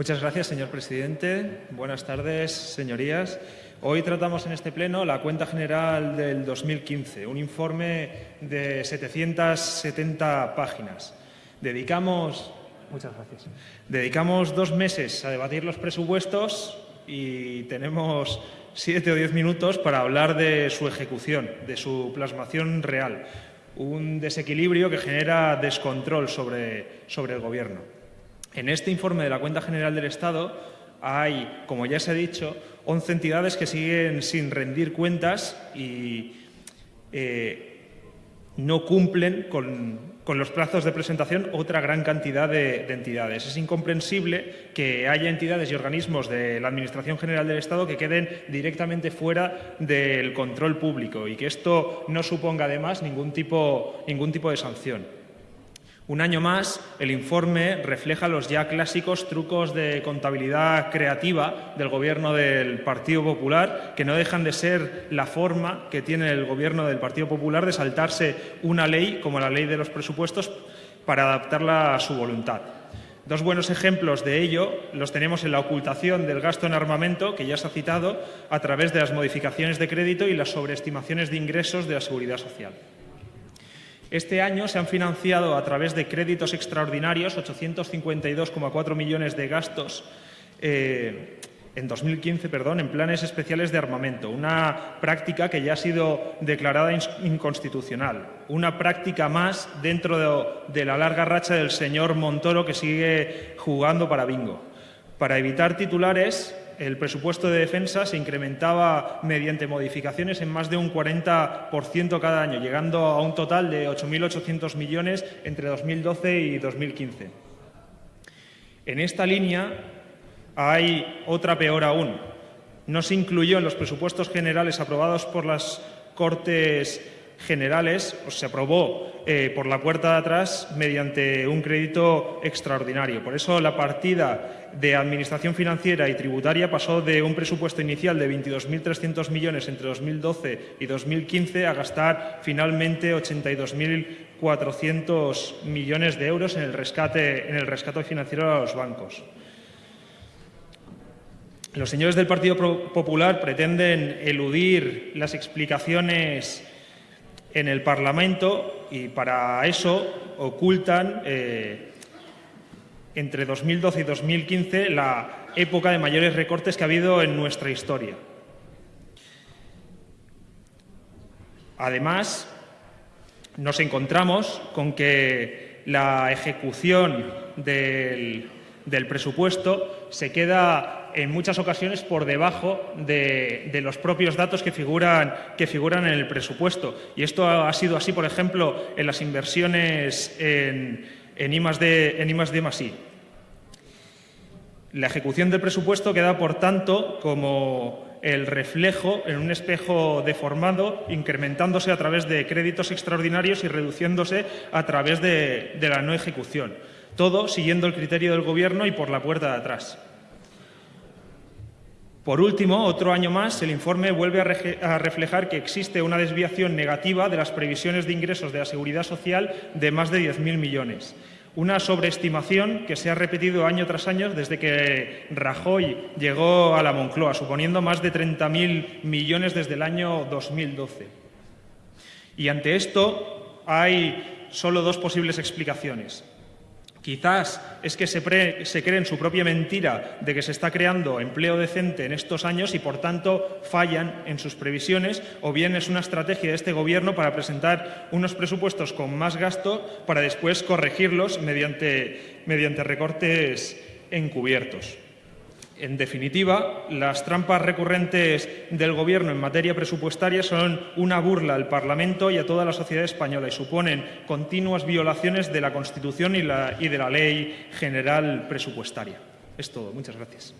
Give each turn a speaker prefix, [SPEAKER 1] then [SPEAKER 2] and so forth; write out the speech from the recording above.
[SPEAKER 1] Muchas gracias, señor presidente. Buenas tardes, señorías. Hoy tratamos en este pleno la cuenta general del 2015, un informe de 770 páginas. Dedicamos, muchas gracias. Dedicamos dos meses a debatir los presupuestos y tenemos siete o diez minutos para hablar de su ejecución, de su plasmación real. Un desequilibrio que genera descontrol sobre, sobre el Gobierno. En este informe de la Cuenta General del Estado hay, como ya se ha dicho, 11 entidades que siguen sin rendir cuentas y eh, no cumplen con, los plazos de presentación otra gran cantidad de, entidades. Es incomprensible que haya entidades y organismos de la Administración General del Estado que queden directamente fuera del control público y que esto no suponga además ningún tipo, ningún tipo de sanción. Un año más, el informe refleja los ya clásicos trucos de contabilidad creativa del Gobierno del Partido Popular, que no dejan de ser la forma que tiene el Gobierno del Partido Popular de saltarse una ley, como la ley de los presupuestos, para adaptarla a su voluntad. Dos buenos ejemplos de ello los tenemos en la ocultación del gasto en armamento, que ya se ha citado, a través de las modificaciones de crédito y las sobreestimaciones de ingresos de la Seguridad Social. Este año se han financiado a través de créditos extraordinarios 852,4 millones de gastos eh, en 2015, perdón, en planes especiales de armamento, una práctica que ya ha sido declarada inconstitucional, una práctica más dentro de la larga racha del señor Montoro que sigue jugando para bingo. Para evitar titulares, el presupuesto de defensa se incrementaba mediante modificaciones en más de un 40% cada año, llegando a un total de 8.800 millones entre 2012 y 2015. En esta línea hay otra peor aún. No se incluyó en los presupuestos generales aprobados por las Cortes Generales, se aprobó eh, por la puerta de atrás mediante un crédito extraordinario. Por eso la partida de Administración Financiera y Tributaria pasó de un presupuesto inicial de 22.300 millones entre 2012 y 2015 a gastar finalmente 82.400 millones de euros en el, rescate, en el rescate financiero a los bancos. Los señores del Partido Popular pretenden eludir las explicaciones en el Parlamento y para eso ocultan eh, entre 2012 y 2015 la época de mayores recortes que ha habido en nuestra historia. Además, nos encontramos con que la ejecución del, del presupuesto se queda en muchas ocasiones por debajo de, los propios datos que figuran, que figuran en el presupuesto. Y esto ha sido así, por ejemplo, en las inversiones en, en I en La ejecución del presupuesto queda, por tanto, como el reflejo en un espejo deformado, incrementándose a través de créditos extraordinarios y reduciéndose a través de la no ejecución. Todo siguiendo el criterio del Gobierno y por la puerta de atrás. Por último, otro año más, el informe vuelve a reflejar que existe una desviación negativa de las previsiones de ingresos de la Seguridad Social de más de 10.000 millones. Una sobreestimación que se ha repetido año tras año desde que Rajoy llegó a la Moncloa, suponiendo más de 30.000 millones desde el año 2012. Y ante esto hay solo dos posibles explicaciones. Quizás es que se, creen su propia mentira de que se está creando empleo decente en estos años y, por tanto, fallan en sus previsiones, o bien es una estrategia de este Gobierno para presentar unos presupuestos con más gasto para después corregirlos mediante recortes encubiertos. En definitiva, las trampas recurrentes del Gobierno en materia presupuestaria son una burla al Parlamento y a toda la sociedad española y suponen continuas violaciones de la Constitución y, de la Ley General Presupuestaria. Es todo. Muchas gracias.